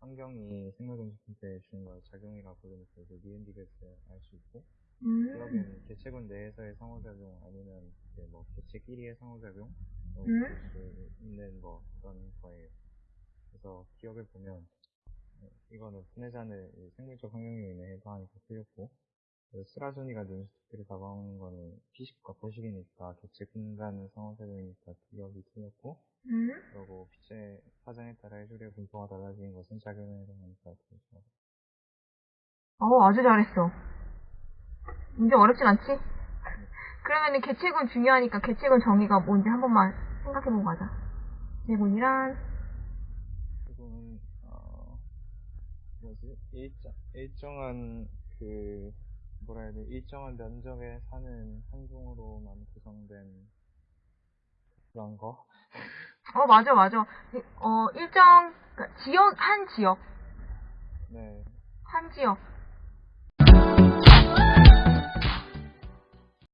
뭐 환경이 생물동식품에 주는 걸 작용이라고 부르니까 그 니은디귿을 알 수 있고 음. 기억에는 개체군 내에서의 상호작용 아니면 이제 뭐 개체끼리의 상호작용 뭐 음. 볼수 있는 뭐 그런 거예요. 그래서 기억을 보면 어, 이거는 분해자는 이 생물적 환경 요인에 해당하니까 틀렸고 그리고 쓰라존이가 눈스티크를 잡아먹는 거는 피식과 포식이니까 개체군과는 상호작용이니까 기억이 틀렸고 음. 해조류의 분포가 달라지는 것은 작용에 틀렸어. 어, 아주 잘했어. 이제 어렵진 않지? 그러면은 개체군 중요하니까 개체군 정의가 뭔지 한 번만 생각해보고 가자. 개체군이란, 그리고는 어 뭐지 일정 일정한 그 뭐라 해야 돼 일정한 면적에 사는 한종으로만 구성된 그런 거 어, 맞아, 맞아. 어, 일정, 그러니까 지역, 한 지역, 네 한 지역.